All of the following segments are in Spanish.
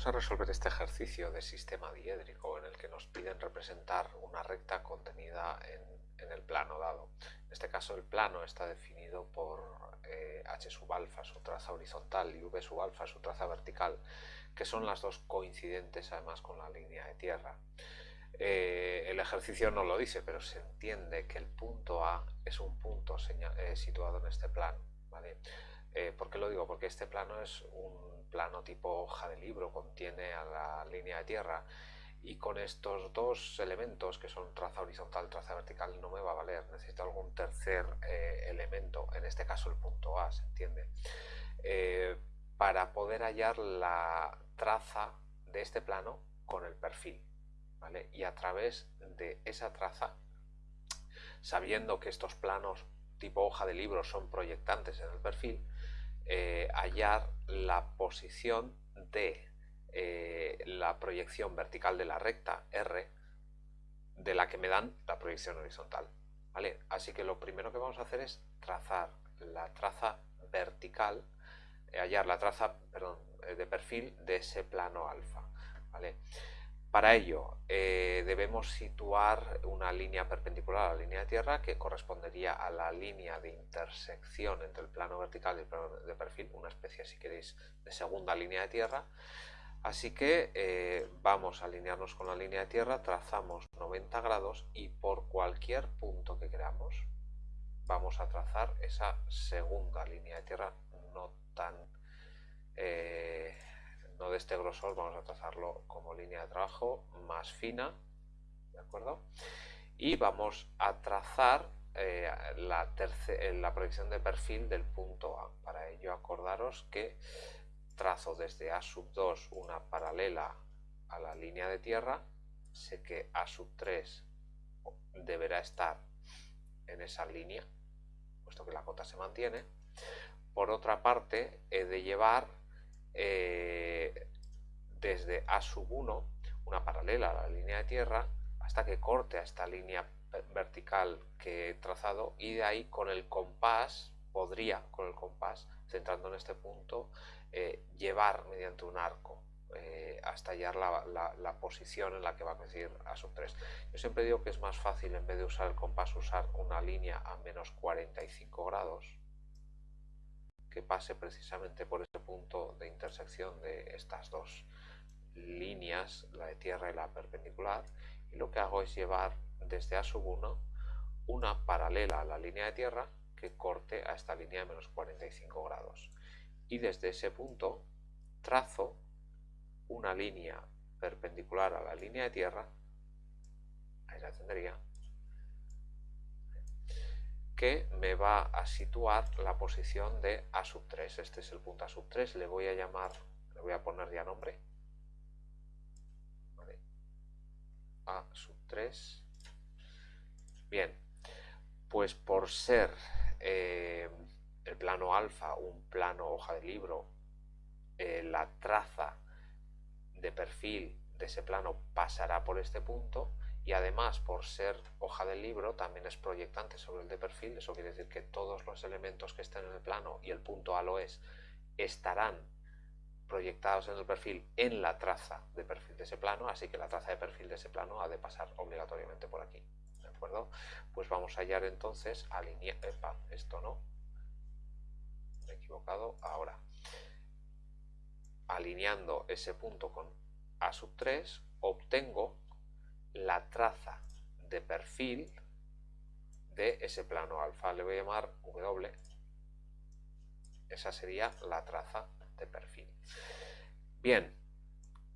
Vamos a resolver este ejercicio de sistema diédrico en el que nos piden representar una recta contenida en, el plano dado. En este caso el plano está definido por eh, h sub alfa, su traza horizontal, y v sub alfa, su traza vertical, que son las dos coincidentes además con la línea de tierra. Eh, el ejercicio no lo dice, pero se entiende que el punto A es un punto eh, situado en este plano. ¿vale? ¿Por qué lo digo? Porque este plano es un plano tipo hoja de libro contiene a la línea de tierra y con estos dos elementos que son traza horizontal, traza vertical no me va a valer, necesito algún tercer eh, elemento, en este caso el punto A, ¿se entiende? Eh, para poder hallar la traza de este plano con el perfil, ¿vale? Y a través de esa traza, sabiendo que estos planos tipo hoja de libro son proyectantes en el perfil, eh, hallar la posición de eh, la proyección vertical de la recta R de la que me dan la proyección horizontal. ¿vale? Así que lo primero que vamos a hacer es trazar la traza vertical, eh, hallar la traza de perfil de ese plano alfa. ¿vale? Para ello eh, debemos situar una línea perpendicular a la línea de tierra que correspondería a la línea de intersección entre el plano vertical y el plano de perfil, una especie si queréis de segunda línea de tierra. Así que eh, vamos a alinearnos con la línea de tierra, trazamos 90 grados y por cualquier punto que queramos vamos a trazar esa segunda línea de tierra no tan... Eh, no de este grosor, vamos a trazarlo como línea de trabajo más fina, ¿de acuerdo? Y vamos a trazar eh, la, eh, la proyección de perfil del punto A. Para ello acordaros que trazo desde A sub 2 una paralela a la línea de tierra, sé que A sub 3 deberá estar en esa línea, puesto que la cota se mantiene. Por otra parte, he de llevar eh, desde A sub 1, una paralela a la línea de tierra, hasta que corte a esta línea vertical que he trazado y de ahí con el compás, podría con el compás, centrando en este punto, eh, llevar mediante un arco eh, hasta hallar la, posición en la que va a coincidir A sub 3. Yo siempre digo que es más fácil en vez de usar el compás usar una línea a menos 45 grados que pase precisamente por ese punto de intersección de estas dos líneas, la de tierra y la perpendicular, y lo que hago es llevar desde A sub 1 una paralela a la línea de tierra que corte a esta línea de menos 45 grados. Y desde ese punto trazo una línea perpendicular a la línea de tierra, ahí la tendría, que me va a situar la posición de A sub 3. Este es el punto A sub 3, le voy a llamar, le voy a poner ya nombre. A sub 3. Bien, pues por ser eh, el plano alfa un plano hoja de libro, eh, la traza de perfil de ese plano pasará por este punto y además por ser hoja del libro también es proyectante sobre el de perfil, eso quiere decir que todos los elementos que estén en el plano y el punto A lo es, estarán proyectados en el perfil en la traza de perfil de ese plano, así que la traza de perfil de ese plano ha de pasar obligatoriamente por aquí, ¿de acuerdo? Pues vamos a hallar entonces, alinear, esto no, me he equivocado, ahora, alineando ese punto con A sub 3, obtengo la traza de perfil de ese plano alfa. Le voy a llamar W. Esa sería la traza de perfil. Bien,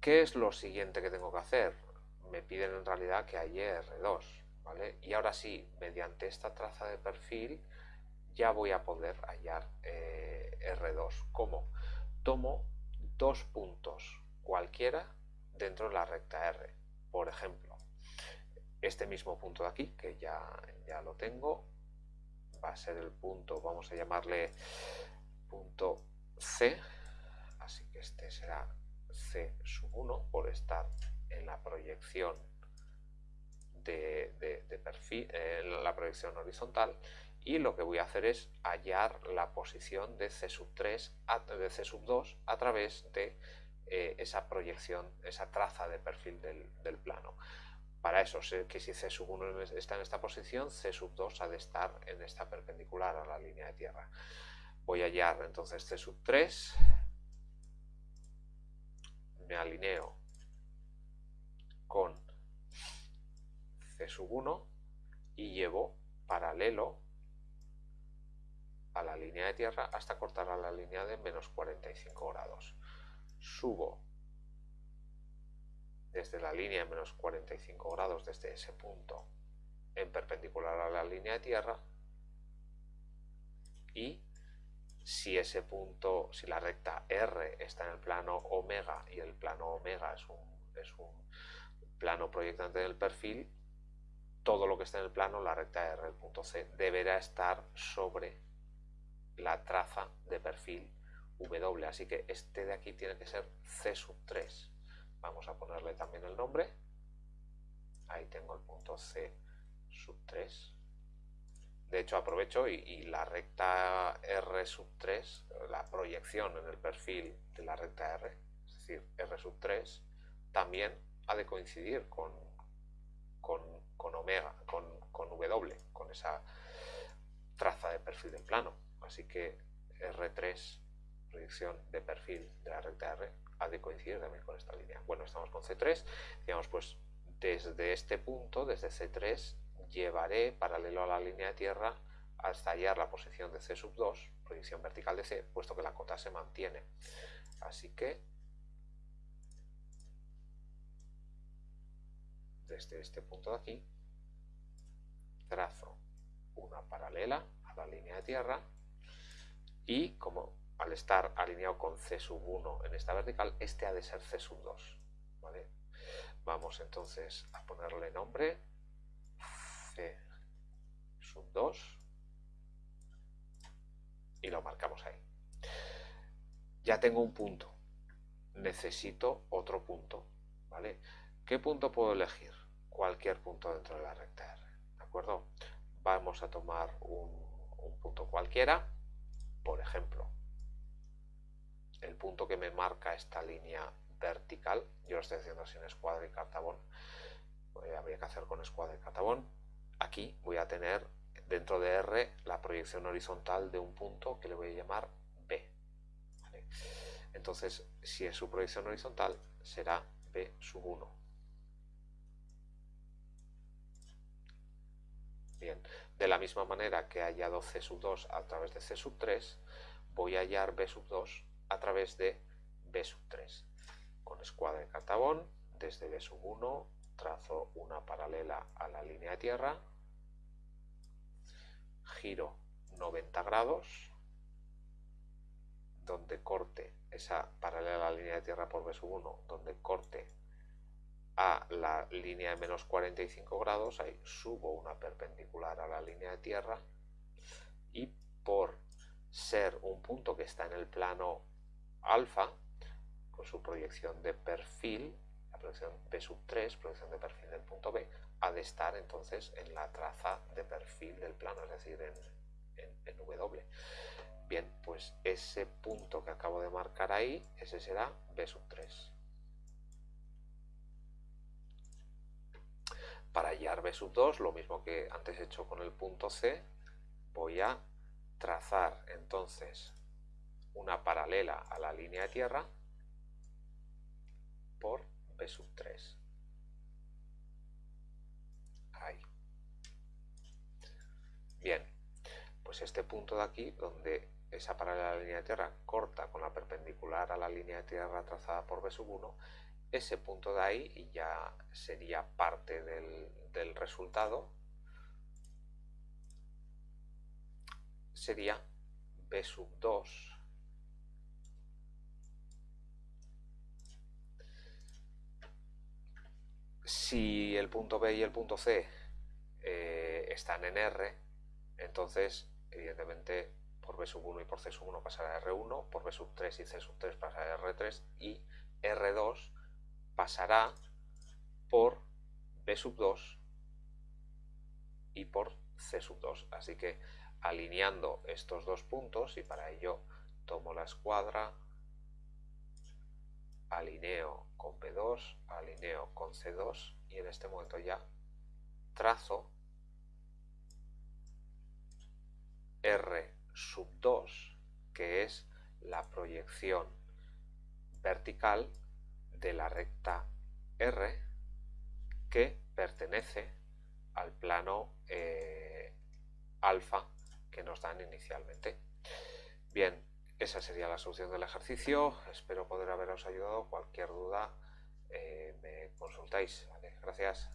¿qué es lo siguiente que tengo que hacer? Me piden en realidad que haya R2, ¿vale? Y ahora sí, mediante esta traza de perfil ya voy a poder hallar eh, R2. ¿Cómo? Tomo dos puntos cualquiera dentro de la recta R. Por ejemplo, este mismo punto de aquí, que ya, ya lo tengo, va a ser el punto, vamos a llamarle punto C, así que este será C sub 1 por estar en la proyección de, perfil, en la proyección horizontal y lo que voy a hacer es hallar la posición de C sub 3, de C sub 2 a través de eh, esa proyección, esa traza de perfil del, plano. Para eso sé que si C sub 1 está en esta posición, C sub 2 ha de estar en esta perpendicular a la línea de tierra. Voy a hallar entonces C sub 3, me alineo con C sub 1 y llevo paralelo a la línea de tierra hasta cortar a la línea de menos 45 grados. Subo desde la línea de menos 45 grados, desde ese punto, en perpendicular a la línea de tierra y si ese punto, si la recta R está en el plano omega y el plano omega es un, es un plano proyectante del perfil, todo lo que está en el plano, la recta R, el punto C, deberá estar sobre la traza de perfil W. Así que este de aquí tiene que ser C sub 3. Vamos a ponerle también el nombre. Ahí tengo el punto C sub 3. De hecho aprovecho y, la recta R sub 3, la proyección en el perfil de la recta R, es decir, R sub 3, también ha de coincidir con, con, omega, con, con W, con esa traza de perfil del plano. Así que R3, proyección de perfil de la recta R, ha de coincidir también con esta línea. Bueno, estamos con C3, digamos pues desde este punto, desde C3, llevaré paralelo a la línea de tierra hasta hallar la posición de C sub 2, proyección vertical de C, puesto que la cota se mantiene. Así que desde este punto de aquí trazo una paralela a la línea de tierra y como al estar alineado con C sub 1 en esta vertical, este ha de ser C sub 2. Vamos entonces a ponerle nombre C sub 2 y lo marcamos ahí. Ya tengo un punto, necesito otro punto. ¿Qué punto puedo elegir? Cualquier punto dentro de la recta R. ¿De acuerdo? Vamos a tomar un punto cualquiera por ejemplo, el punto que me marca esta línea vertical, yo lo estoy haciendo sin escuadra y cartabón, pues habría que hacer con escuadra y cartabón, aquí voy a tener dentro de R la proyección horizontal de un punto que le voy a llamar B. Entonces, si es su proyección horizontal, será B sub 1. Bien, de la misma manera que he hallado C sub 2 a través de C sub 3, voy a hallar B sub 2 a través de B sub 3. Con escuadra de cartabón, desde B sub 1 trazo una paralela a la línea de tierra, giro 90 grados, donde corte esa paralela a la línea de tierra por B sub 1, donde corte a la línea de menos 45 grados, ahí subo una perpendicular a la línea de tierra y por ser un punto que está en el plano alfa, con su proyección de perfil, la proyección B sub 3, proyección de perfil del punto B, ha de estar entonces en la traza de perfil del plano, es decir, en, en W. Bien, pues ese punto que acabo de marcar ahí, ese será B sub 3. Para hallar B sub 2, lo mismo que antes he hecho con el punto C, voy a trazar entonces una paralela a la línea de tierra por B sub 3. Ahí. Bien, pues este punto de aquí, donde esa paralela a la línea de tierra corta con la perpendicular a la línea de tierra trazada por B sub 1, ese punto de ahí ya sería parte del, resultado, sería B sub 2 si el punto B y el punto C eh, están en R, entonces evidentemente por B sub 1 y por C sub 1 pasará a R1, por B sub 3 y C sub 3 pasará a R3 y R2 pasará por B sub 2 y por C sub 2. Así que alineando estos dos puntos, y para ello tomo la escuadra, alineo con B2, alineo con C2 y en este momento ya trazo R sub 2, que es la proyección vertical de la recta R que pertenece al plano eh, alfa que nos dan inicialmente. Bien, esa sería la solución del ejercicio. Espero poder haberos ayudado. Cualquier duda eh, me consultáis. Gracias.